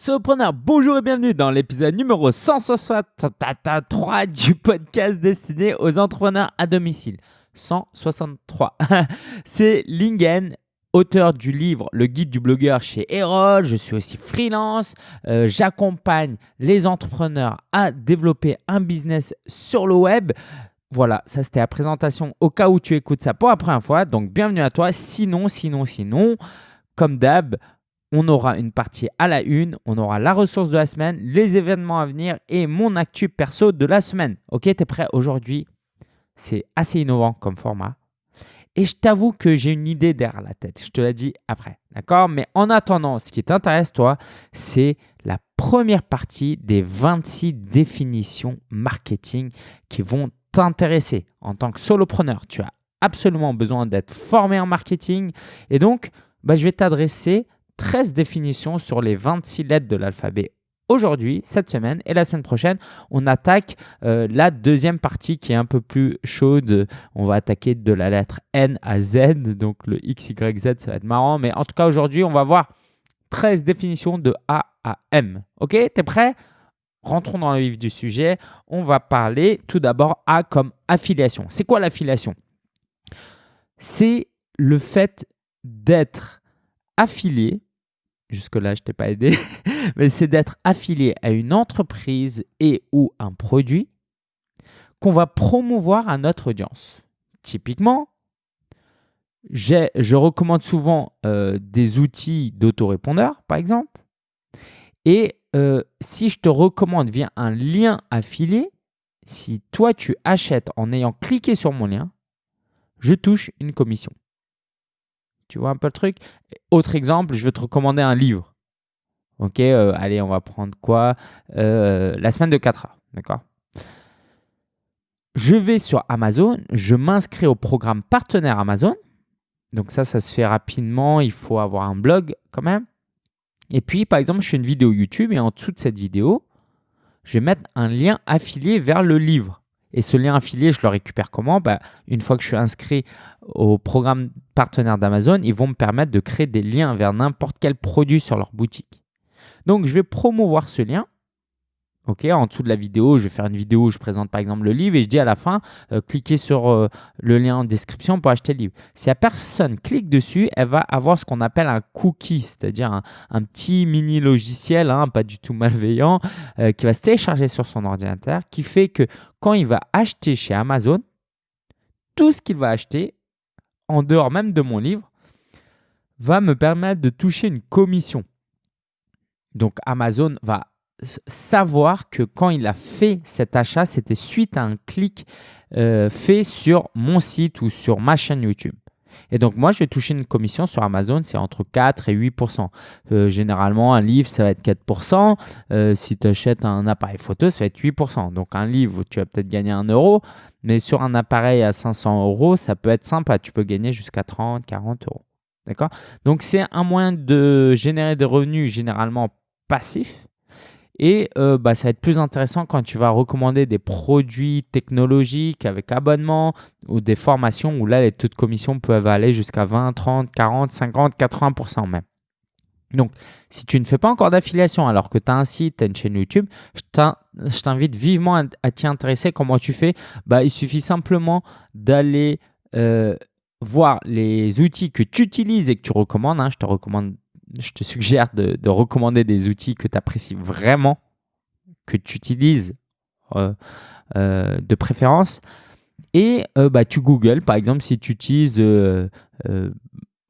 Solopreneur, bonjour et bienvenue dans l'épisode numéro 163 du podcast destiné aux entrepreneurs à domicile. 163. C'est Lingen, auteur du livre Le guide du blogueur chez Erol. Je suis aussi freelance. Euh, j'accompagne les entrepreneurs à développer un business sur le web. Voilà, ça c'était la présentation au cas où tu écoutes ça pour la première fois. Donc bienvenue à toi. Sinon, sinon, sinon, comme d'hab, on aura une partie à la une, on aura la ressource de la semaine, les événements à venir et mon actu perso de la semaine. Ok, tu es prêt aujourd'hui? C'est assez innovant comme format. Et je t'avoue que j'ai une idée derrière la tête. Je te la dis après. D'accord? Mais en attendant, ce qui t'intéresse, toi, c'est la première partie des 26 définitions marketing qui vont t'intéresser. En tant que solopreneur, tu as absolument besoin d'être formé en marketing. Et donc, bah, je vais t'adresser 13 définitions sur les 26 lettres de l'alphabet aujourd'hui, cette semaine et la semaine prochaine, on attaque euh, la deuxième partie qui est un peu plus chaude. On va attaquer de la lettre N à Z, donc le X, Y, Z, ça va être marrant. Mais en tout cas, aujourd'hui, on va voir 13 définitions de A à M. Ok, t'es prêt? Rentrons dans le vif du sujet. On va parler tout d'abord A comme affiliation. C'est quoi l'affiliation? C'est le fait d'être affilié jusque-là, je t'ai pas aidé, mais c'est d'être affilié à une entreprise et ou un produit qu'on va promouvoir à notre audience. Typiquement, je recommande souvent euh, des outils d'autorépondeur, par exemple. Et euh, si je te recommande via un lien affilié, si toi tu achètes en ayant cliqué sur mon lien, je touche une commission. Tu vois un peu le truc Autre exemple, je vais te recommander un livre. Ok, euh, allez, on va prendre quoi euh, La semaine de 4 heures. D'accord? Je vais sur Amazon, je m'inscris au programme partenaire Amazon. Donc ça, ça se fait rapidement. Il faut avoir un blog quand même. Et puis, par exemple, je fais une vidéo YouTube et en dessous de cette vidéo, je vais mettre un lien affilié vers le livre. Et ce lien affilié, je le récupère comment? Bah, Une fois que je suis inscrit au programme partenaire d'Amazon, ils vont me permettre de créer des liens vers n'importe quel produit sur leur boutique. Donc, je vais promouvoir ce lien Ok, en dessous de la vidéo, je vais faire une vidéo où je présente par exemple le livre et je dis à la fin, euh, cliquez sur euh, le lien en description pour acheter le livre. Si la personne clique dessus, elle va avoir ce qu'on appelle un cookie, c'est-à-dire un, petit mini logiciel, hein, pas du tout malveillant, euh, qui va se télécharger sur son ordinateur, qui fait que quand il va acheter chez Amazon, tout ce qu'il va acheter, en dehors même de mon livre, va me permettre de toucher une commission. Donc Amazon va savoir que quand il a fait cet achat, c'était suite à un clic euh, fait sur mon site ou sur ma chaîne YouTube. Et donc, moi, je vais toucher une commission sur Amazon, c'est entre 4 et 8% euh, Généralement, un livre, ça va être 4% euh, Si tu achètes un appareil photo, ça va être 8% Donc, un livre, tu vas peut-être gagner 1 euro. Mais sur un appareil à 500 euros, ça peut être sympa. Tu peux gagner jusqu'à 30, 40 euros. D'accord? Donc, c'est un moyen de générer des revenus généralement passifs et euh, bah, ça va être plus intéressant quand tu vas recommander des produits technologiques avec abonnement ou des formations où là, les taux de commission peuvent aller jusqu'à 20, 30, 40, 50, 80% même. Donc, si tu ne fais pas encore d'affiliation alors que tu as un site, tu as une chaîne YouTube, je t'invite vivement à, t'y intéresser. Comment tu fais? Bah, Il suffit simplement d'aller euh, voir les outils que tu utilises et que tu recommandes. Hein. Je te recommande je te suggère de, recommander des outils que tu apprécies vraiment, que tu utilises euh, euh, de préférence. Et euh, bah, tu Google, par exemple, si tu utilises,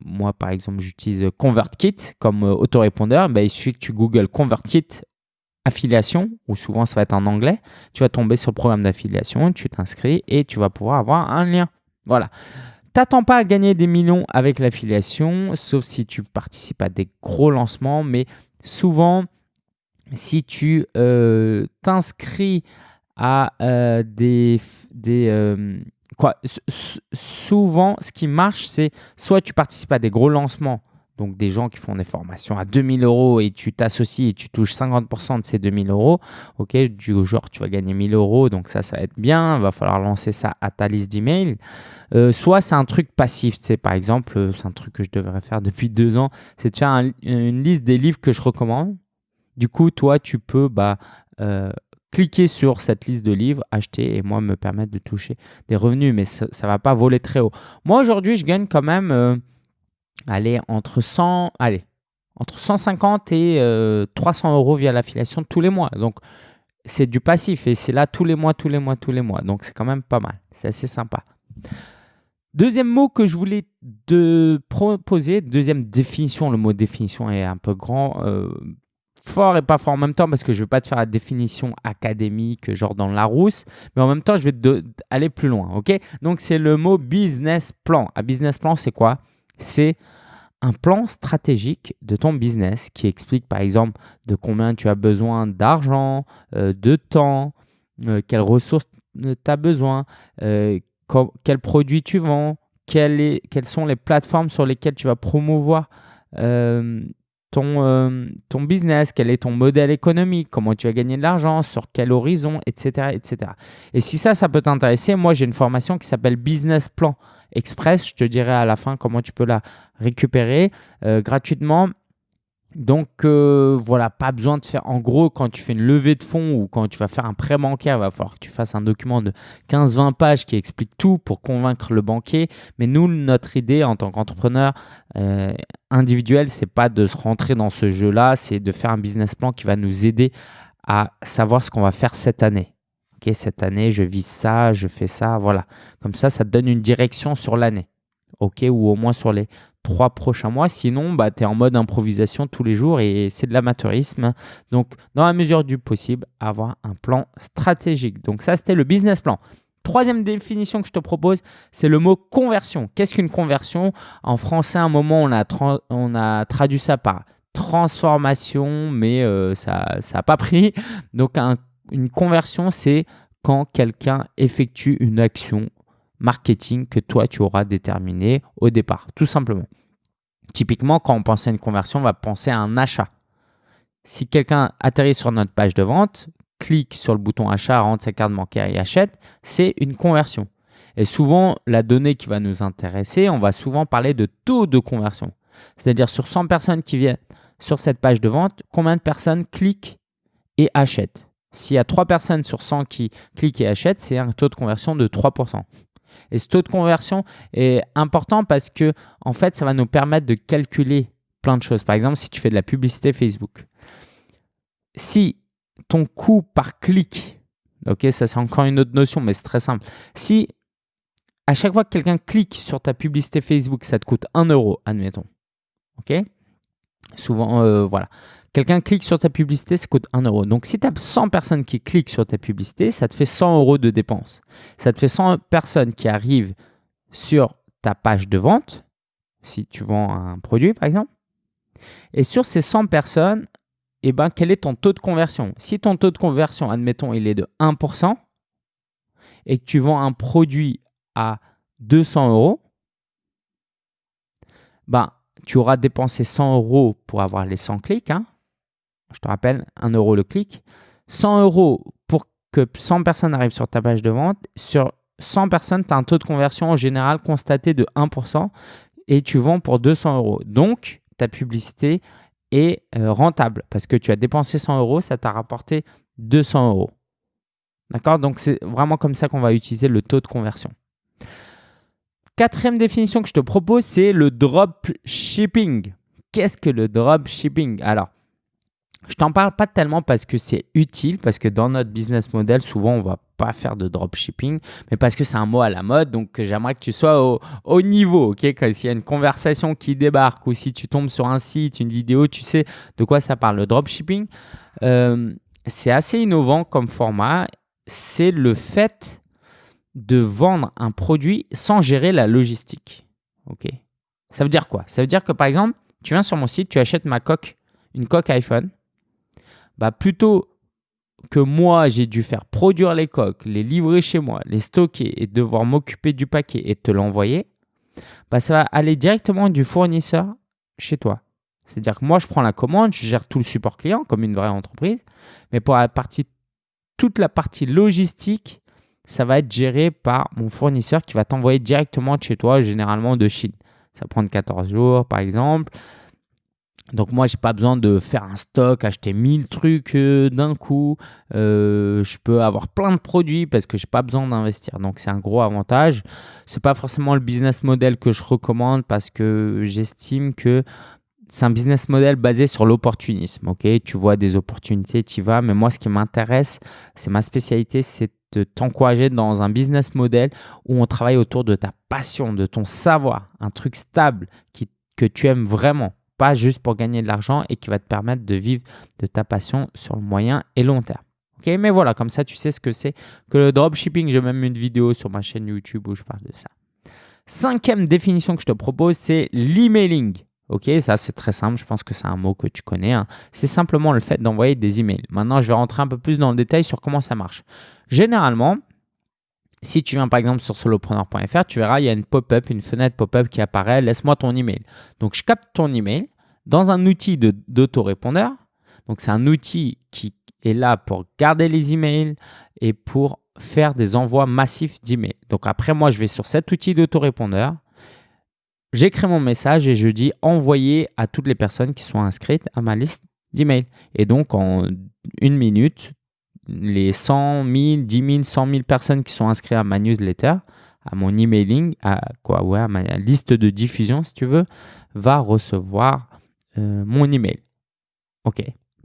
moi par exemple, j'utilise ConvertKit comme autorépondeur, bah, il suffit que tu Google ConvertKit affiliation, ou souvent ça va être en anglais, tu vas tomber sur le programme d'affiliation, tu t'inscris et tu vas pouvoir avoir un lien. Voilà. T'attends pas à gagner des millions avec l'affiliation, sauf si tu participes à des gros lancements, mais souvent, si tu euh, t'inscris à euh, des... euh, quoi, souvent, ce qui marche, c'est soit tu participes à des gros lancements donc des gens qui font des formations à 2000 euros et tu t'associes et tu touches 50% de ces 2000 euros, ok, du genre tu vas gagner 1000 euros, donc ça, ça va être bien, va falloir lancer ça à ta liste d'emails. Euh, soit c'est un truc passif, tu sais, par exemple, c'est un truc que je devrais faire depuis deux ans, c'est de faire une liste des livres que je recommande. Du coup, toi, tu peux bah, euh, cliquer sur cette liste de livres, acheter et moi me permettre de toucher des revenus, mais ça ne va pas voler très haut. Moi, aujourd'hui, je gagne quand même euh, allez, entre 100, allez, entre 150 et 300 euros via l'affiliation tous les mois. Donc, c'est du passif et c'est là tous les mois, tous les mois, tous les mois. Donc, c'est quand même pas mal. C'est assez sympa. Deuxième mot que je voulais te proposer, deuxième définition, le mot définition est un peu grand, euh, fort et pas fort en même temps parce que je ne vais pas te faire la définition académique, genre dans la Larousse, mais en même temps, je vais aller plus loin. ok? Donc, c'est le mot business plan. Un business plan, c'est quoi? C'est un plan stratégique de ton business qui explique par exemple de combien tu as besoin d'argent, euh, de temps, euh, quelles ressources tu as besoin, quels produits tu vends, quelles, sont les plateformes sur lesquelles tu vas promouvoir euh, ton, euh, ton business, quel est ton modèle économique, comment tu vas gagner de l'argent, sur quel horizon, etc. etc. Et si ça, ça peut t'intéresser, moi j'ai une formation qui s'appelle Business Plan Express. Je te dirai à la fin comment tu peux la récupérer euh, gratuitement. Donc euh, voilà, pas besoin de faire. En gros, quand tu fais une levée de fonds ou quand tu vas faire un prêt bancaire, il va falloir que tu fasses un document de 15-20 pages qui explique tout pour convaincre le banquier. Mais nous, notre idée en tant qu'entrepreneur euh, individuel, c'est pas de se rentrer dans ce jeu-là, c'est de faire un business plan qui va nous aider à savoir ce qu'on va faire cette année. Ok, cette année, je vise ça, je fais ça, voilà. Comme ça, ça te donne une direction sur l'année. Ok, ou au moins sur les trois prochains mois. Sinon, bah, tu es en mode improvisation tous les jours et c'est de l'amateurisme. Donc, dans la mesure du possible, avoir un plan stratégique. Donc, ça, c'était le business plan. Troisième définition que je te propose, c'est le mot conversion. Qu'est-ce qu'une conversion? En français, à un moment, on a, on a traduit ça par transformation, mais euh, ça n'a pas pris. Donc, une conversion, c'est quand quelqu'un effectue une action marketing que toi, tu auras déterminé au départ, tout simplement. Typiquement, quand on pense à une conversion, on va penser à un achat. Si quelqu'un atterrit sur notre page de vente, clique sur le bouton achat, rentre sa carte bancaire et achète, c'est une conversion. Et souvent, la donnée qui va nous intéresser, on va souvent parler de taux de conversion. C'est-à-dire sur 100 personnes qui viennent sur cette page de vente, combien de personnes cliquent et achètent? S'il y a 3 personnes sur 100 qui cliquent et achètent, c'est un taux de conversion de 3%. Et ce taux de conversion est important parce que, en fait, ça va nous permettre de calculer plein de choses. Par exemple, si tu fais de la publicité Facebook, si ton coût par clic, ok, ça c'est encore une autre notion, mais c'est très simple. Si à chaque fois que quelqu'un clique sur ta publicité Facebook, ça te coûte 1 euro, admettons, ok? Souvent, euh, voilà. Quelqu'un clique sur ta publicité, ça coûte 1 euro. Donc, si tu as 100 personnes qui cliquent sur ta publicité, ça te fait 100 euros de dépenses. Ça te fait 100 personnes qui arrivent sur ta page de vente, si tu vends un produit par exemple. Et sur ces 100 personnes, eh ben, quel est ton taux de conversion? Si ton taux de conversion, admettons, il est de 1% et que tu vends un produit à 200 euros, ben, tu auras dépensé 100 euros pour avoir les 100 clics. Hein je te rappelle, 1 euro le clic. 100 euros pour que 100 personnes arrivent sur ta page de vente. Sur 100 personnes, tu as un taux de conversion en général constaté de 1% et tu vends pour 200 euros. Donc, ta publicité est euh, rentable parce que tu as dépensé 100 euros, ça t'a rapporté 200 euros. D'accord? Donc, c'est vraiment comme ça qu'on va utiliser le taux de conversion. Quatrième définition que je te propose, c'est le drop shipping. Qu'est-ce que le drop shipping Alors, je t'en parle pas tellement parce que c'est utile, parce que dans notre business model, souvent, on va pas faire de dropshipping, mais parce que c'est un mot à la mode, donc j'aimerais que tu sois au, niveau, ok? S'il y a une conversation qui débarque ou si tu tombes sur un site, une vidéo, tu sais de quoi ça parle. Le dropshipping, euh, c'est assez innovant comme format. C'est le fait de vendre un produit sans gérer la logistique, ok? Ça veut dire quoi? Ça veut dire que par exemple, tu viens sur mon site, tu achètes ma coque, une coque iPhone, bah plutôt que moi, j'ai dû faire produire les coques, les livrer chez moi, les stocker et devoir m'occuper du paquet et te l'envoyer, bah ça va aller directement du fournisseur chez toi. C'est-à-dire que moi, je prends la commande, je gère tout le support client comme une vraie entreprise, mais pour la partie, toute la partie logistique, ça va être géré par mon fournisseur qui va t'envoyer directement chez toi, généralement de Chine. Ça prend 14 jours, par exemple. Donc moi, j'ai pas besoin de faire un stock, acheter 1000 trucs euh, d'un coup. Euh, je peux avoir plein de produits parce que j'ai pas besoin d'investir. Donc c'est un gros avantage. C'est pas forcément le business model que je recommande parce que j'estime que c'est un business model basé sur l'opportunisme. Ok, tu vois des opportunités, tu y vas. Mais moi, ce qui m'intéresse, c'est ma spécialité, c'est de t'encourager dans un business model où on travaille autour de ta passion, de ton savoir, un truc stable qui, que tu aimes vraiment pas juste pour gagner de l'argent et qui va te permettre de vivre de ta passion sur le moyen et long terme. Ok, mais voilà, comme ça, tu sais ce que c'est que le dropshipping. J'ai même une vidéo sur ma chaîne YouTube où je parle de ça. Cinquième définition que je te propose, c'est l'emailing. Ok, ça c'est très simple, je pense que c'est un mot que tu connais. Hein. C'est simplement le fait d'envoyer des emails. Maintenant, je vais rentrer un peu plus dans le détail sur comment ça marche. Généralement, si tu viens par exemple sur solopreneur.fr, tu verras, il y a une pop-up, une fenêtre pop-up qui apparaît, laisse-moi ton email. Donc, je capte ton email dans un outil d'autorépondeur. Donc, c'est un outil qui est là pour garder les emails et pour faire des envois massifs d'emails. Donc, après, moi, je vais sur cet outil d'autorépondeur. J'écris mon message et je dis envoyer à toutes les personnes qui sont inscrites à ma liste d'emails. Et donc, en une minute, les 100 000, 10 000, 100 000 personnes qui sont inscrites à ma newsletter, à mon emailing, à, quoi, ouais, à ma liste de diffusion, si tu veux, va recevoir euh, mon email. OK.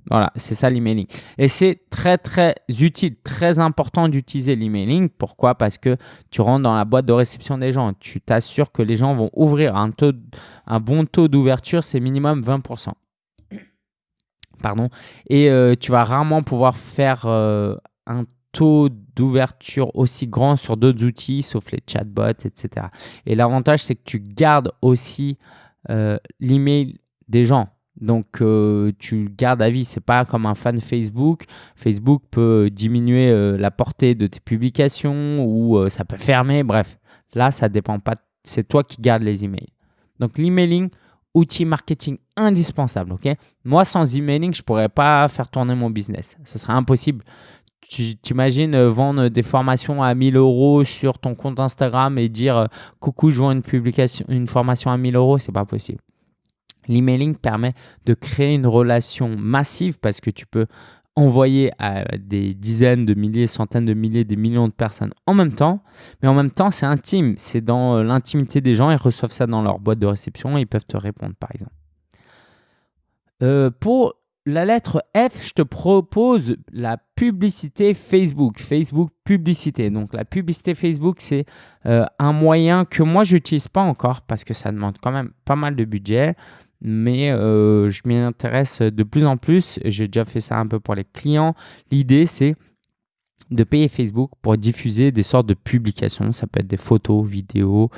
Voilà, c'est ça l'emailing. Et c'est très, très utile, très important d'utiliser l'emailing. Pourquoi? Parce que tu rentres dans la boîte de réception des gens. Tu t'assures que les gens vont ouvrir un, un bon taux d'ouverture, c'est minimum 20% pardon, et euh, tu vas rarement pouvoir faire euh, un taux d'ouverture aussi grand sur d'autres outils, sauf les chatbots, etc. Et l'avantage, c'est que tu gardes aussi euh, l'email des gens. Donc, tu le gardes à vie. Ce n'est pas comme un fan Facebook. Facebook peut diminuer la portée de tes publications ou ça peut fermer. Bref, là, ça dépend pas. C'est toi qui gardes les emails. Donc, l'emailing, outil marketing indispensable. ok? Moi, sans emailing, je ne pourrais pas faire tourner mon business. Ce serait impossible. Tu t'imagines euh, vendre des formations à 1000 euros sur ton compte Instagram et dire euh, coucou, je vends une, publication, une formation à 1000 euros, c'est pas possible. L'emailing permet de créer une relation massive parce que tu peux envoyer à des dizaines de milliers, centaines de milliers, des millions de personnes en même temps. Mais en même temps, c'est intime. C'est dans euh, l'intimité des gens. Ils reçoivent ça dans leur boîte de réception et ils peuvent te répondre, par exemple. Euh, pour la lettre F, je te propose la publicité Facebook. Facebook publicité. Donc la publicité Facebook, c'est euh, un moyen que moi, je n'utilise pas encore parce que ça demande quand même pas mal de budget mais euh, je m'y intéresse de plus en plus. J'ai déjà fait ça un peu pour les clients. L'idée, c'est de payer Facebook pour diffuser des sortes de publications. Ça peut être des photos, vidéos,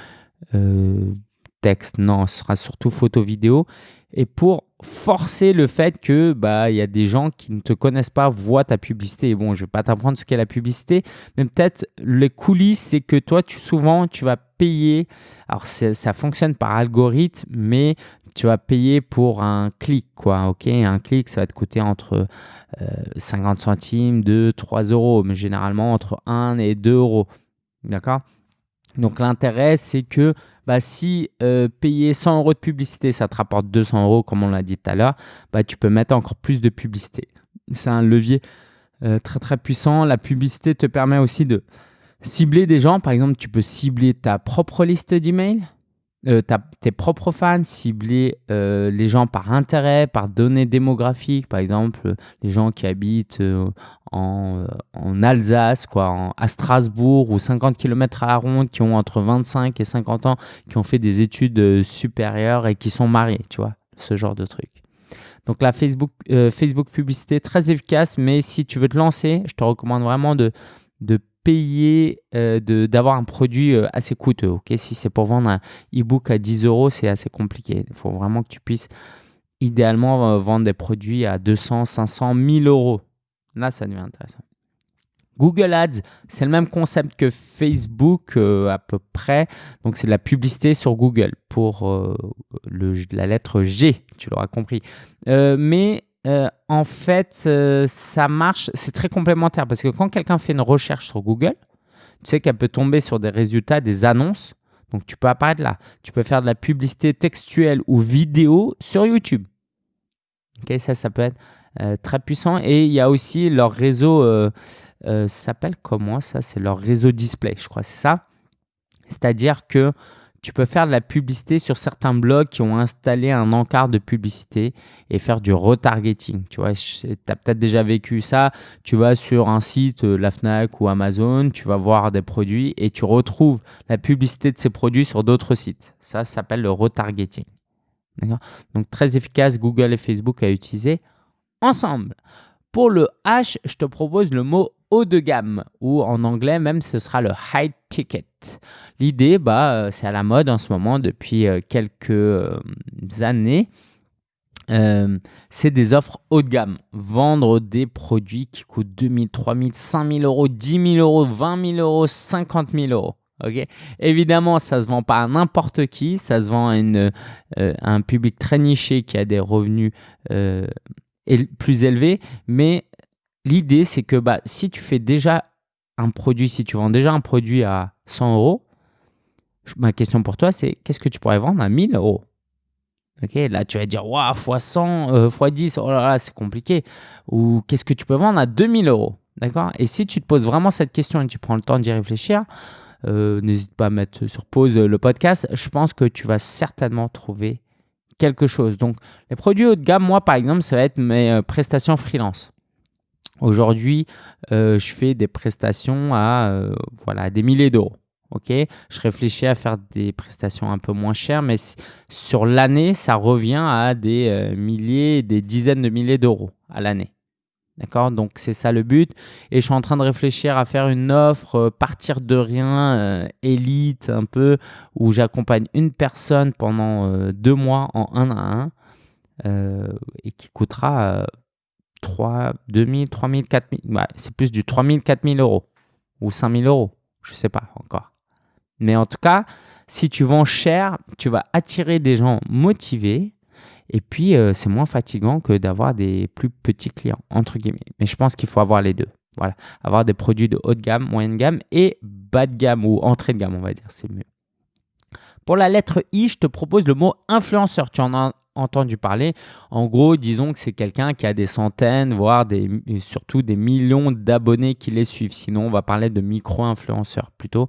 euh, texte. Non, ce sera surtout photos, vidéos. Et pour forcer le fait que bah y a des gens qui ne te connaissent pas voient ta publicité. Bon, je vais pas t'apprendre ce qu'est la publicité, mais peut-être les coulisses, c'est que toi, tu souvent, tu vas payer. Alors ça fonctionne par algorithme, mais tu vas payer pour un clic, quoi. Ok, un clic, ça va te coûter entre 50 euh, centimes, 2, 3 euros, mais généralement entre 1 et 2 euros. D'accord? Donc l'intérêt, c'est que bah, si euh, payer 100 euros de publicité, ça te rapporte 200 euros, comme on l'a dit tout à l'heure, bah, tu peux mettre encore plus de publicité. C'est un levier euh, très très puissant. La publicité te permet aussi de cibler des gens. Par exemple, tu peux cibler ta propre liste d'emails euh, tes propres fans, cibler euh, les gens par intérêt, par données démographiques, par exemple les gens qui habitent euh, en, Alsace, quoi, à Strasbourg ou 50 km à la ronde, qui ont entre 25 et 50 ans, qui ont fait des études supérieures et qui sont mariés, tu vois, ce genre de truc. Donc la Facebook, Facebook publicité, très efficace, mais si tu veux te lancer, je te recommande vraiment de payer, euh, d'avoir un produit euh, assez coûteux. ok? Si c'est pour vendre un e-book à 10 euros, c'est assez compliqué. Il faut vraiment que tu puisses idéalement euh, vendre des produits à 200, 500, 1000 euros. Là, ça devient intéressant. Google Ads, c'est le même concept que Facebook à peu près. Donc, c'est de la publicité sur Google pour le, la lettre G, tu l'auras compris. mais euh, en fait, euh, ça marche, c'est très complémentaire parce que quand quelqu'un fait une recherche sur Google, tu sais qu'elle peut tomber sur des résultats, des annonces. Donc, tu peux apparaître là. Tu peux faire de la publicité textuelle ou vidéo sur YouTube. Ok, ça, ça peut être euh, très puissant. Et il y a aussi leur réseau, s'appelle comment ça? C'est leur réseau display, je crois, c'est ça? C'est-à-dire que tu peux faire de la publicité sur certains blogs qui ont installé un encart de publicité et faire du retargeting. Tu vois, tu as peut-être déjà vécu ça. Tu vas sur un site, la Fnac ou Amazon, tu vas voir des produits et tu retrouves la publicité de ces produits sur d'autres sites. Ça, ça s'appelle le retargeting. Donc, très efficace, Google et Facebook à utiliser ensemble. Pour le H, je te propose le mot haut de gamme ou en anglais même ce sera le high ticket. L'idée, bah, euh, c'est à la mode en ce moment depuis euh, quelques euh, années. c'est des offres haut de gamme. Vendre des produits qui coûtent 2000, 3000, 5000 euros, 10 000 euros, 20 000 euros, 50 000 euros. Ok, Évidemment, ça se vend pas à n'importe qui, ça se vend à, une, un public très niché qui a des revenus plus élevés. Mais l'idée, c'est que bah, si tu fais déjà un produit, si tu vends déjà un produit à 100 euros, ma question pour toi, c'est qu'est-ce que tu pourrais vendre à 1000 euros? Là tu vas dire, waouh, x 100, x 10, oh là là, c'est compliqué. Ou qu'est-ce que tu peux vendre à 2000 euros? D'accord? Et si tu te poses vraiment cette question et tu prends le temps d'y réfléchir, euh, n'hésite pas à mettre sur pause le podcast. Je pense que tu vas certainement trouver quelque chose. Donc, les produits haut de gamme, moi par exemple, ça va être mes euh, prestations freelance. Aujourd'hui, euh, je fais des prestations à voilà, des milliers d'euros. Je réfléchis à faire des prestations un peu moins chères, mais sur l'année, ça revient à des euh, milliers, des dizaines de milliers d'euros à l'année. D'accord? Donc, c'est ça le but. Et je suis en train de réfléchir à faire une offre, euh, partir de rien, euh, élite un peu, où j'accompagne une personne pendant deux mois en un à un et qui coûtera 3, 2000, 3000, 4000. c'est plus du 3000, 4000 euros ou 5000 euros. Je ne sais pas encore. Mais en tout cas, si tu vends cher, tu vas attirer des gens motivés et puis euh, c'est moins fatigant que d'avoir des plus petits clients, entre guillemets. Mais je pense qu'il faut avoir les deux. Voilà, avoir des produits de haute gamme, moyenne gamme et bas de gamme ou entrée de gamme, on va dire, c'est mieux. Pour la lettre I, je te propose le mot influenceur. Tu en as entendu parler. En gros, disons que c'est quelqu'un qui a des centaines, voire surtout des millions d'abonnés qui les suivent. Sinon, on va parler de micro-influenceurs plutôt.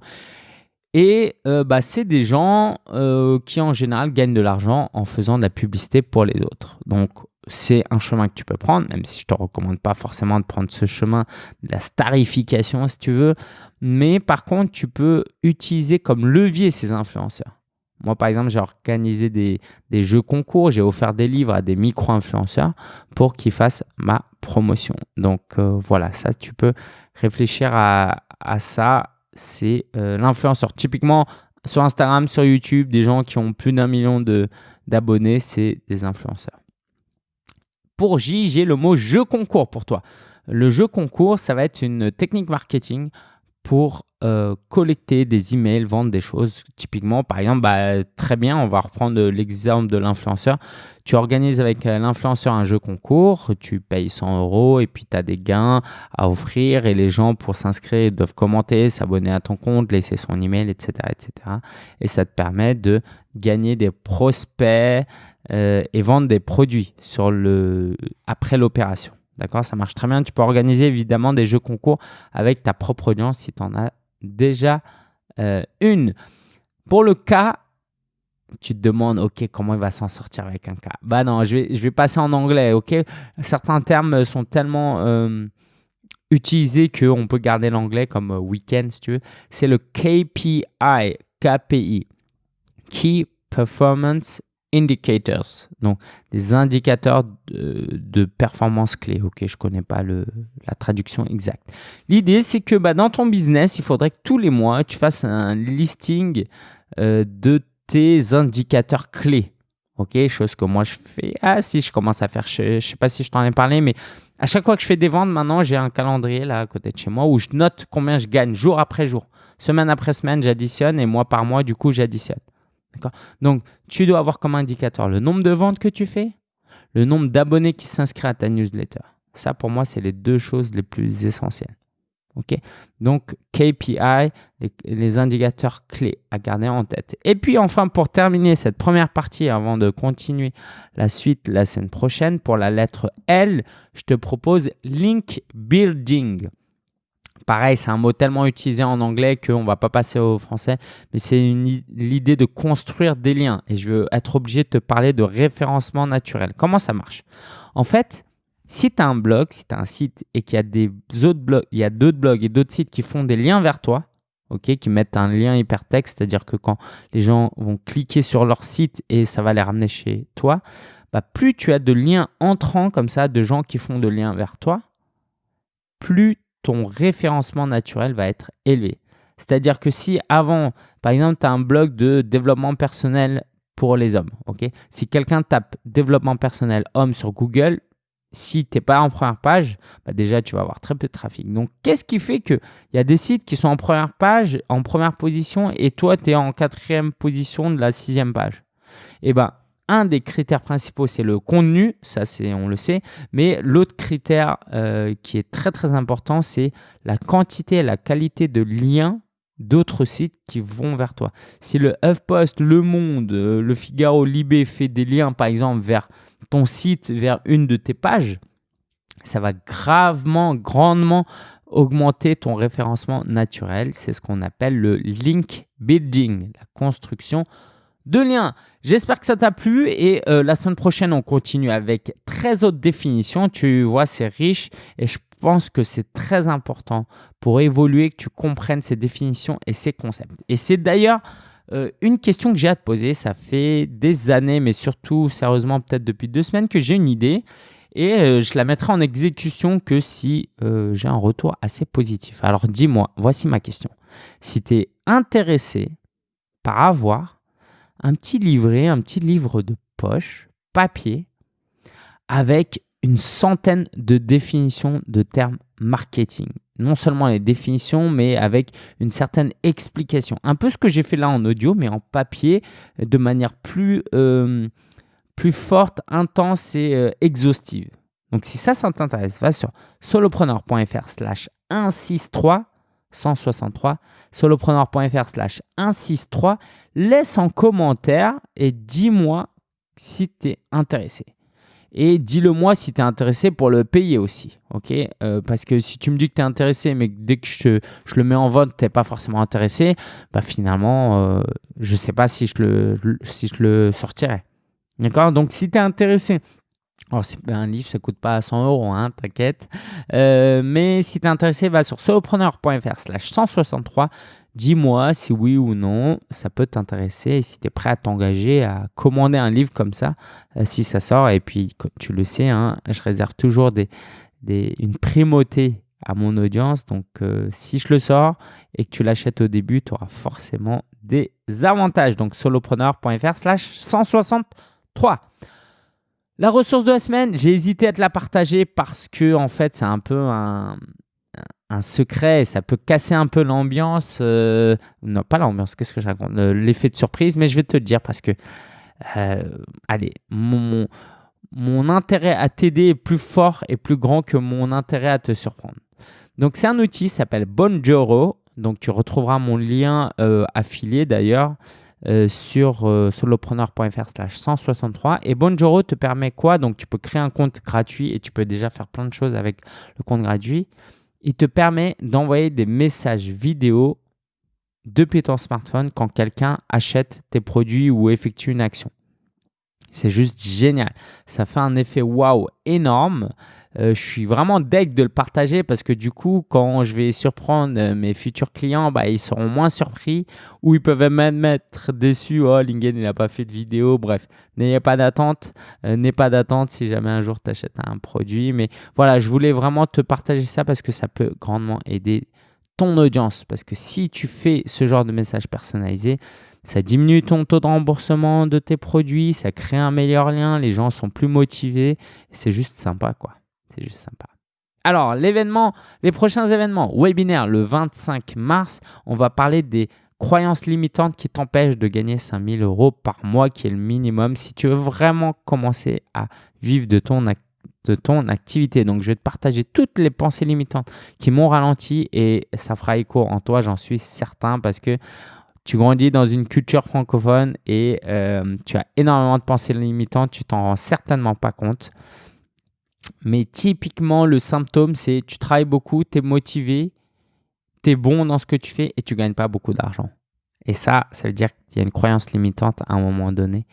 Et euh, bah, c'est des gens euh, qui en général gagnent de l'argent en faisant de la publicité pour les autres. Donc c'est un chemin que tu peux prendre, même si je ne te recommande pas forcément de prendre ce chemin de la starification si tu veux. Mais par contre, tu peux utiliser comme levier ces influenceurs. Moi, par exemple, j'ai organisé des, jeux concours, j'ai offert des livres à des micro-influenceurs pour qu'ils fassent ma promotion. Donc euh, voilà, ça, tu peux réfléchir à, à ça c'est euh, l'influenceur. Typiquement, sur Instagram, sur YouTube, des gens qui ont plus d'un million d'abonnés, c'est des influenceurs. Pour J, j'ai le mot jeu concours pour toi. Le jeu concours, ça va être une technique marketing pour euh, collecter des emails, vendre des choses. Typiquement, par exemple, bah, très bien, on va reprendre l'exemple de l'influenceur. Tu organises avec euh, l'influenceur un jeu concours, tu payes 100 euros et puis tu as des gains à offrir et les gens pour s'inscrire doivent commenter, s'abonner à ton compte, laisser son email, etc. etc. Et ça te permet de gagner des prospects euh, et vendre des produits sur le, après l'opération. D'accord? Ça marche très bien. Tu peux organiser évidemment des jeux concours avec ta propre audience si tu en as déjà euh, une. Pour le cas, tu te demandes, OK, comment il va s'en sortir avec un cas? Bah non, je vais, je vais passer en anglais, OK? Certains termes sont tellement euh, utilisés qu'on peut garder l'anglais comme euh, week-end, si tu veux. C'est le KPI, KPI. Key Performance indicators, donc des indicateurs de, performance clés. Ok, je connais pas le, la traduction exacte. L'idée, c'est que bah, dans ton business, il faudrait que tous les mois, tu fasses un listing euh, de tes indicateurs clés. Ok, chose que moi je fais. Ah, si je commence à faire, je, ne sais pas si je t'en ai parlé, mais à chaque fois que je fais des ventes, maintenant j'ai un calendrier là à côté de chez moi où je note combien je gagne jour après jour. Semaine après semaine, j'additionne et mois par mois, du coup, j'additionne. Donc, tu dois avoir comme indicateur le nombre de ventes que tu fais, le nombre d'abonnés qui s'inscrivent à ta newsletter. Ça, pour moi, c'est les deux choses les plus essentielles. Ok, Donc KPI, les, indicateurs clés à garder en tête. Et puis enfin, pour terminer cette première partie, avant de continuer la suite la semaine prochaine, pour la lettre L, je te propose link building. Pareil, c'est un mot tellement utilisé en anglais qu'on ne va pas passer au français, mais c'est l'idée de construire des liens. Et je veux être obligé de te parler de référencement naturel. Comment ça marche? En fait, si tu as un blog, si tu as un site et qu'il y a d'autres blogs et d'autres sites qui font des liens vers toi, ok, qui mettent un lien hypertexte, c'est-à-dire que quand les gens vont cliquer sur leur site et ça va les ramener chez toi, bah, plus tu as de liens entrants comme ça, de gens qui font de liens vers toi, plus ton référencement naturel va être élevé. C'est-à-dire que si avant, par exemple, tu as un blog de développement personnel pour les hommes, ok? Si quelqu'un tape développement personnel homme sur Google, si tu n'es pas en première page, bah déjà, tu vas avoir très peu de trafic. Donc, qu'est-ce qui fait qu'il y a des sites qui sont en première page, en première position, et toi, tu es en quatrième position de la sixième page? Eh bien, un des critères principaux, c'est le contenu, ça c'est on le sait, mais l'autre critère euh, qui est très très important, c'est la quantité et la qualité de liens d'autres sites qui vont vers toi. Si le HuffPost, Le Monde, euh, Le Figaro, Libé fait des liens par exemple vers ton site vers une de tes pages, ça va gravement, grandement augmenter ton référencement naturel. C'est ce qu'on appelle le link building, la construction de liens. J'espère que ça t'a plu et euh, la semaine prochaine, on continue avec 13 autres définitions. Tu vois, c'est riche et je pense que c'est très important pour évoluer que tu comprennes ces définitions et ces concepts. Et c'est d'ailleurs euh, une question que j'ai à te poser, ça fait des années, mais surtout sérieusement peut-être depuis deux semaines que j'ai une idée et euh, je la mettrai en exécution que si j'ai un retour assez positif. Alors dis-moi, voici ma question. Si tu es intéressé par avoir un petit livret, un petit livre de poche, papier, avec une centaine de définitions de termes marketing non seulement les définitions, mais avec une certaine explication. Un peu ce que j'ai fait là en audio, mais en papier, de manière plus, euh, plus forte, intense et euh, exhaustive. Donc si ça, ça t'intéresse, va sur solopreneur.fr slash 163 163 solopreneur.fr slash 163 laisse en commentaire et dis-moi si tu es intéressé. Et dis-le moi si tu es intéressé pour le payer aussi. ok? Euh, parce que si tu me dis que tu es intéressé, mais dès que je, je, le mets en vote, tu n'es pas forcément intéressé, bah finalement, euh, je ne sais pas si je le, si je le sortirai. D'accord? Donc si tu es intéressé, alors, un livre, ça coûte pas 100 euros, hein, t'inquiète. Euh, mais si tu es intéressé, va sur solopreneur.fr slash 163 Dis-moi si oui ou non ça peut t'intéresser et si tu es prêt à t'engager à commander un livre comme ça euh, si ça sort. Et puis, tu le sais, hein, je réserve toujours une primauté à mon audience. Donc, euh, si je le sors et que tu l'achètes au début, tu auras forcément des avantages. Donc, solopreneur.fr slash 163. La ressource de la semaine, j'ai hésité à te la partager parce que en fait, c'est un peu un, secret et ça peut casser un peu l'ambiance. Euh, non, pas l'ambiance, qu'est-ce que je raconte L'effet de surprise, mais je vais te le dire parce que, euh, allez, mon, mon intérêt à t'aider est plus fort et plus grand que mon intérêt à te surprendre. Donc, c'est un outil s'appelle Bonjoro. Donc, tu retrouveras mon lien euh, affilié d'ailleurs. Sur solopreneur.fr slash 163 et Bonjoro te permet quoi? Donc tu peux créer un compte gratuit et tu peux déjà faire plein de choses avec le compte gratuit. Il te permet d'envoyer des messages vidéo depuis ton smartphone quand quelqu'un achète tes produits ou effectue une action. C'est juste génial. Ça fait un effet waouh énorme. Euh, je suis vraiment deg de le partager parce que du coup, quand je vais surprendre euh, mes futurs clients, bah, ils seront moins surpris ou ils peuvent même être déçus. Oh, Lingen, il n'a pas fait de vidéo. Bref, n'ayez pas d'attente. Euh, n'ayez pas d'attente si jamais un jour tu achètes un produit. Mais voilà, je voulais vraiment te partager ça parce que ça peut grandement aider ton audience. Parce que si tu fais ce genre de message personnalisé, ça diminue ton taux de remboursement de tes produits, ça crée un meilleur lien, les gens sont plus motivés. C'est juste sympa, quoi. C'est juste sympa. Alors, l'événement, les prochains événements, webinaire le 25 mars, on va parler des croyances limitantes qui t'empêchent de gagner 5000 euros par mois, qui est le minimum si tu veux vraiment commencer à vivre de ton de ton activité. Donc, je vais te partager toutes les pensées limitantes qui m'ont ralenti et ça fera écho en toi, j'en suis certain, parce que tu grandis dans une culture francophone et euh, tu as énormément de pensées limitantes, tu t'en rends certainement pas compte. Mais typiquement, le symptôme, c'est tu travailles beaucoup, tu es motivé, tu es bon dans ce que tu fais et tu gagnes pas beaucoup d'argent. Et ça, ça veut dire qu'il y a une croyance limitante à un moment donné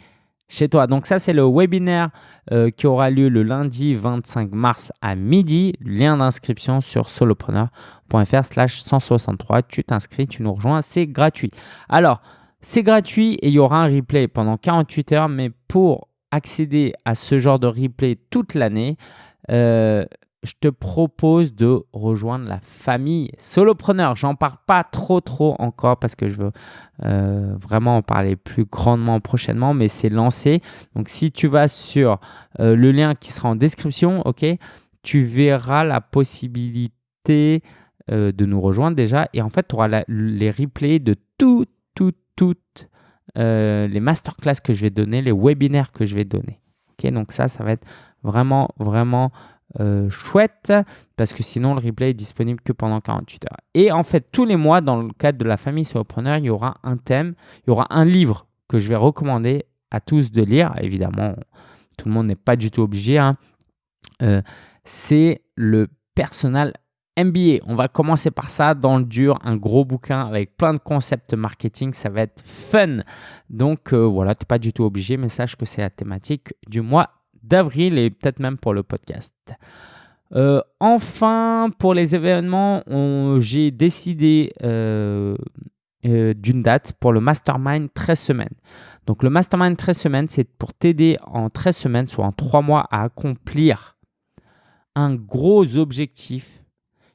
chez toi. Donc ça, c'est le webinaire euh, qui aura lieu le lundi 25 mars à midi. Lien d'inscription sur solopreneur.fr slash 163. Tu t'inscris, tu nous rejoins, c'est gratuit. Alors, c'est gratuit et il y aura un replay pendant 48 heures, mais pour accéder à ce genre de replay toute l'année, euh, je te propose de rejoindre la famille solopreneur. J'en parle pas trop trop encore parce que je veux euh, vraiment en parler plus grandement prochainement, mais c'est lancé. Donc si tu vas sur euh, le lien qui sera en description, ok, tu verras la possibilité euh, de nous rejoindre déjà. Et en fait, tu auras les replays de tout, tout, toutes les masterclass que je vais donner, les webinaires que je vais donner. Ok, donc ça, ça va être vraiment, vraiment euh, chouette parce que sinon le replay est disponible que pendant 48 heures. Et en fait, tous les mois, dans le cadre de la famille solopreneur, il y aura un thème, il y aura un livre que je vais recommander à tous de lire. Évidemment, tout le monde n'est pas du tout obligé. Hein. Euh, c'est le Personal MBA. On va commencer par ça dans le dur, un gros bouquin avec plein de concepts marketing. Ça va être fun. Donc euh, voilà, tu n'es pas du tout obligé, mais sache que c'est la thématique du mois d'avril et peut-être même pour le podcast. Euh, enfin, pour les événements, j'ai décidé euh, euh, d'une date pour le Mastermind 13 semaines. Donc le Mastermind 13 semaines, c'est pour t'aider en 13 semaines, soit en 3 mois, à accomplir un gros objectif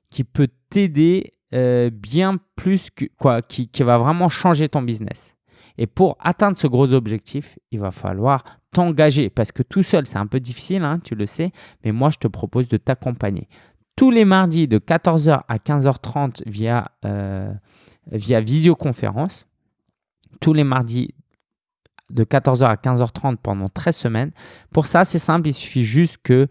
qui peut t'aider bien plus que quoi, qui, qui va vraiment changer ton business. Et pour atteindre ce gros objectif, il va falloir t'engager parce que tout seul, c'est un peu difficile, hein, tu le sais, mais moi, je te propose de t'accompagner. Tous les mardis de 14h à 15h30 via, euh, via visioconférence, tous les mardis de 14h à 15h30 pendant 13 semaines. Pour ça, c'est simple, il suffit juste que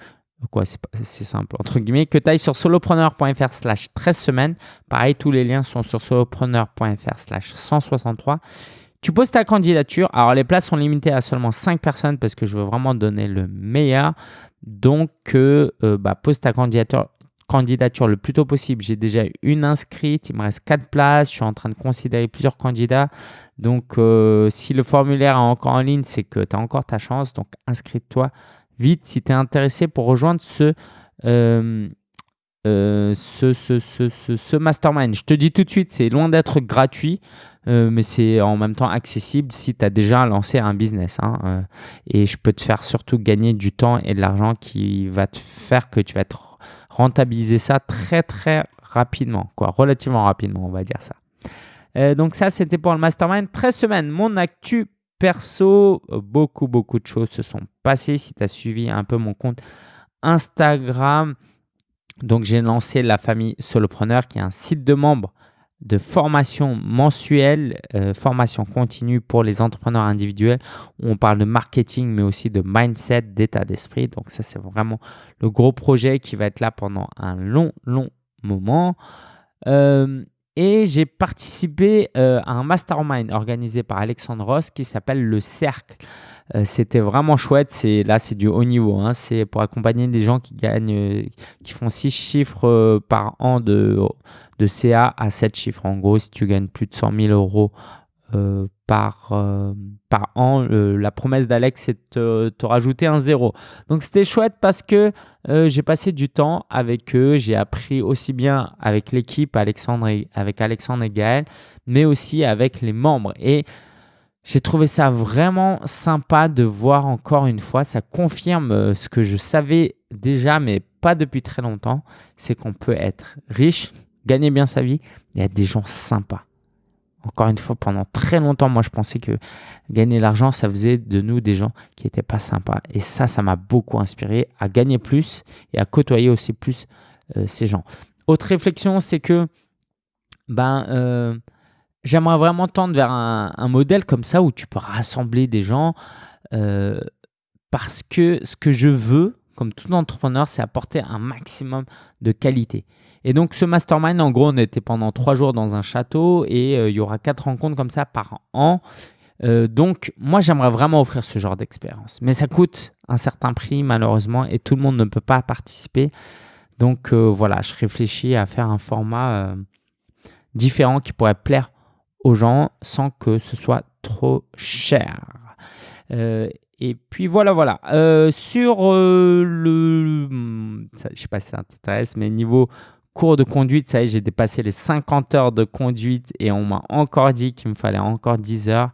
quoi, c'est simple, entre guillemets, que tu ailles sur solopreneur.fr slash 13 semaines. Pareil, tous les liens sont sur solopreneur.fr slash 163. Tu poses ta candidature. Alors, les places sont limitées à seulement 5 personnes parce que je veux vraiment donner le meilleur. Donc, euh, euh, bah, pose ta candidature, le plus tôt possible. J'ai déjà une inscrite. Il me reste 4 places. Je suis en train de considérer plusieurs candidats. Donc, euh, si le formulaire est encore en ligne, c'est que tu as encore ta chance. Donc, inscris-toi vite si tu es intéressé pour rejoindre ce, ce, ce, ce, ce, mastermind. Je te dis tout de suite, c'est loin d'être gratuit. Euh, mais c'est en même temps accessible si tu as déjà lancé un business. Hein, euh, et je peux te faire surtout gagner du temps et de l'argent qui va te faire que tu vas rentabiliser ça très très rapidement, quoi, relativement rapidement, on va dire ça. Euh, donc ça, c'était pour le mastermind. 13 semaines, mon actu perso, beaucoup beaucoup de choses se sont passées. Si tu as suivi un peu mon compte Instagram, donc j'ai lancé la famille Solopreneur qui est un site de membres de formation mensuelle, euh, formation continue pour les entrepreneurs individuels. Où on parle de marketing, mais aussi de mindset, d'état d'esprit. Donc ça, c'est vraiment le gros projet qui va être là pendant un long, long moment. Euh, et j'ai participé euh, à un mastermind organisé par Alexandre Ross qui s'appelle Le Cercle. C'était vraiment chouette. C'est là, c'est du haut niveau. Hein. C'est pour accompagner des gens qui gagnent, qui font six chiffres par an de de CA à 7 chiffres. En gros, si tu gagnes plus de 100 000 euros euh, par, euh, par an, la promesse d'Alex, c'est de te, rajouter un zéro. Donc, c'était chouette parce que euh, j'ai passé du temps avec eux. J'ai appris aussi bien avec l'équipe, Alexandre avec Alexandre et Gaël, mais aussi avec les membres. Et j'ai trouvé ça vraiment sympa de voir encore une fois, ça confirme ce que je savais déjà, mais pas depuis très longtemps, c'est qu'on peut être riche, gagner bien sa vie, y a des gens sympas. Encore une fois, pendant très longtemps, moi, je pensais que gagner l'argent, ça faisait de nous des gens qui n'étaient pas sympas. Et ça, ça m'a beaucoup inspiré à gagner plus et à côtoyer aussi plus euh, ces gens. Autre réflexion, c'est que ben, euh, j'aimerais vraiment tendre vers un, modèle comme ça où tu peux rassembler des gens euh, parce que ce que je veux comme tout entrepreneur, c'est apporter un maximum de qualité. Et donc, ce mastermind, en gros, on était pendant trois jours dans un château et il y aura quatre rencontres comme ça par an. donc, moi, j'aimerais vraiment offrir ce genre d'expérience. Mais ça coûte un certain prix, malheureusement, et tout le monde ne peut pas participer. Donc, voilà, je réfléchis à faire un format différents qui pourraient plaire aux gens sans que ce soit trop cher. Euh, et puis voilà, voilà. Euh, sur euh, le... Ça, je sais pas si ça t'intéresse, mais niveau cours de conduite, ça y est, j'ai dépassé les 50 heures de conduite et on m'a encore dit qu'il me fallait encore 10 heures.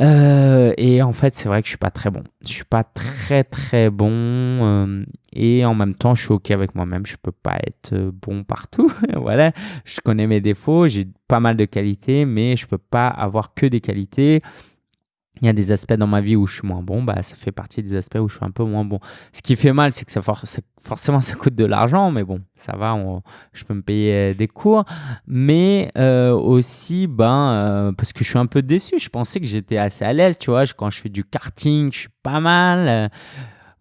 Euh, et en fait, c'est vrai que je suis pas très bon. Je suis pas très très bon. Euh, et en même temps, je suis OK avec moi-même. Je peux pas être euh, bon partout. voilà. Je connais mes défauts. J'ai pas mal de qualités, mais je peux pas avoir que des qualités il y a des aspects dans ma vie où je suis moins bon, bah, ça fait partie des aspects où je suis un peu moins bon. Ce qui fait mal, c'est que ça forcément ça coûte de l'argent, mais bon, ça va, je peux me payer euh, des cours. Mais euh, aussi, ben, euh, parce que je suis un peu déçu, je pensais que j'étais assez à l'aise, tu vois, quand je fais du karting, je suis pas mal.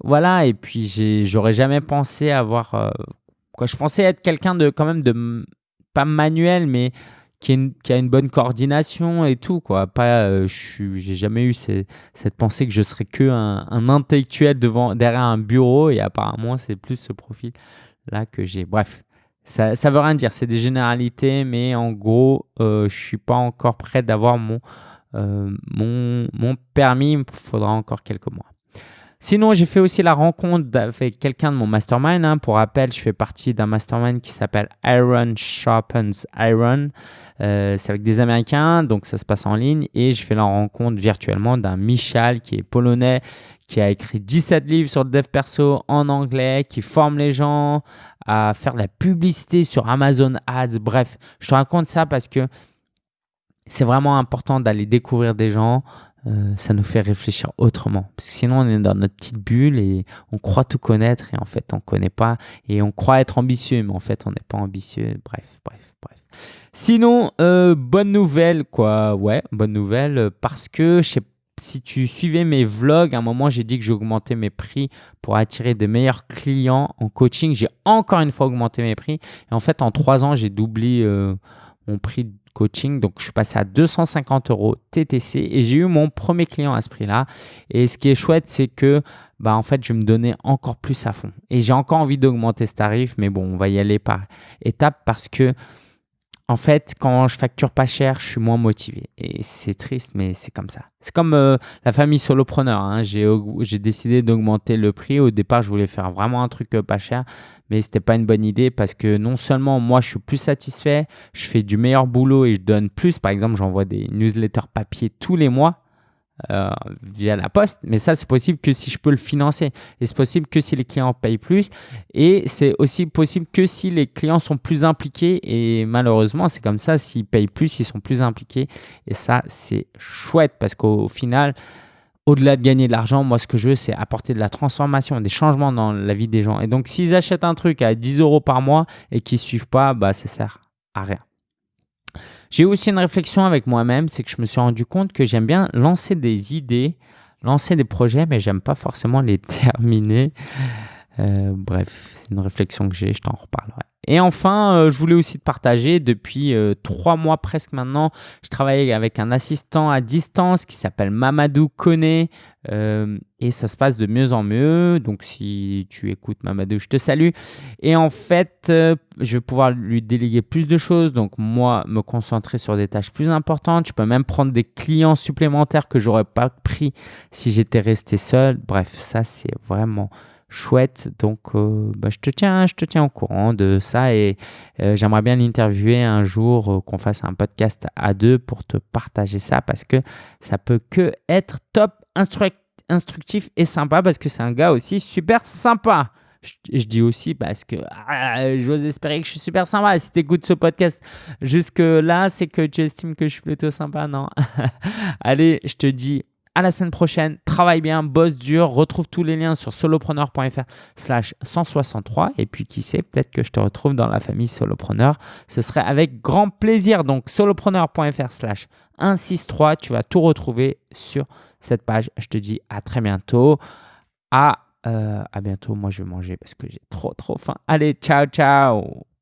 voilà, et puis j'aurais jamais pensé avoir... quoi, je pensais être quelqu'un de quand même de... pas manuel, mais qui, a une bonne coordination et tout. Quoi. Pas, euh, j'ai jamais eu cette pensée que je serais que un, intellectuel devant, derrière un bureau et apparemment c'est plus ce profil-là que j'ai. Bref, ça, ça veut rien dire, c'est des généralités, mais en gros, euh, je suis pas encore prêt d'avoir mon, euh, mon, mon permis, il faudra encore quelques mois. Sinon, j'ai fait aussi la rencontre avec quelqu'un de mon mastermind. Hein. Pour rappel, je fais partie d'un mastermind qui s'appelle Iron Sharpens Iron. Euh, c'est avec des Américains, donc ça se passe en ligne. Et je fais la rencontre virtuellement d'un Michal qui est polonais, qui a écrit 17 livres sur le dev perso en anglais, qui forme les gens à faire de la publicité sur Amazon Ads. Bref, je te raconte ça parce que c'est vraiment important d'aller découvrir des gens, euh, ça nous fait réfléchir autrement. Parce que sinon, on est dans notre petite bulle et on croit tout connaître et en fait, on ne connaît pas. Et on croit être ambitieux, mais en fait, on n'est pas ambitieux. Bref, bref, bref. Sinon, euh, bonne nouvelle, quoi. Ouais, bonne nouvelle. Parce que je sais si tu suivais mes vlogs, à un moment, j'ai dit que j'augmentais mes prix pour attirer des meilleurs clients en coaching. J'ai encore une fois augmenté mes prix. Et en fait, en trois ans, j'ai doublé euh, mon prix coaching. Donc, je suis passé à 250 euros TTC et j'ai eu mon premier client à ce prix-là. Et ce qui est chouette, c'est que bah, en fait, je me donner encore plus à fond. Et j'ai encore envie d'augmenter ce tarif, mais bon, on va y aller par étapes parce que en fait, quand je facture pas cher, je suis moins motivé. Et c'est triste, mais c'est comme ça. C'est comme euh, la famille solopreneur. Hein. J'ai décidé d'augmenter le prix. Au départ, je voulais faire vraiment un truc euh, pas cher, mais ce n'était pas une bonne idée parce que non seulement moi, je suis plus satisfait, je fais du meilleur boulot et je donne plus. Par exemple, j'envoie des newsletters papier tous les mois euh, via la poste, mais ça c'est possible que si je peux le financer. Et c'est possible que si les clients payent plus. Et c'est aussi possible que si les clients sont plus impliqués. Et malheureusement c'est comme ça, s'ils payent plus, ils sont plus impliqués. Et ça c'est chouette. Parce qu'au final, au-delà de gagner de l'argent, moi ce que je veux c'est apporter de la transformation, des changements dans la vie des gens. Et donc s'ils achètent un truc à 10 euros par mois et qu'ils ne suivent pas, bah ça sert à rien. J'ai aussi une réflexion avec moi-même, c'est que je me suis rendu compte que j'aime bien lancer des idées, lancer des projets, mais j'aime pas forcément les terminer. Euh, bref, c'est une réflexion que j'ai, je t'en reparlerai. Et enfin, euh, je voulais aussi te partager, depuis euh, trois mois presque maintenant, je travaille avec un assistant à distance qui s'appelle Mamadou Kone et ça se passe de mieux en mieux. Donc, si tu écoutes Mamadou, je te salue. Et en fait, je vais pouvoir lui déléguer plus de choses. Donc, moi, me concentrer sur des tâches plus importantes. Je peux même prendre des clients supplémentaires que j'aurais pas pris si j'étais resté seul. Bref, ça, c'est vraiment chouette. Donc, euh, bah, je, te tiens, je te tiens au courant de ça et euh, j'aimerais bien l'interviewer un jour, euh, qu'on fasse un podcast à deux pour te partager ça parce que ça peut que être top instructif et sympa parce que c'est un gars aussi super sympa. Je, dis aussi parce que ah, j'ose espérer que je suis super sympa. Si tu écoutes ce podcast jusque-là, c'est que tu estimes que je suis plutôt sympa, non? Allez, je te dis à la semaine prochaine. Travaille bien, bosse dur. Retrouve tous les liens sur solopreneur.fr slash 163. Et puis, qui sait, peut-être que je te retrouve dans la famille Solopreneur. Ce serait avec grand plaisir. Donc, solopreneur.fr slash 163. Tu vas tout retrouver sur cette page. Je te dis à très bientôt. À Euh, à bientôt. Moi, je vais manger parce que j'ai trop, trop faim. Allez, ciao, ciao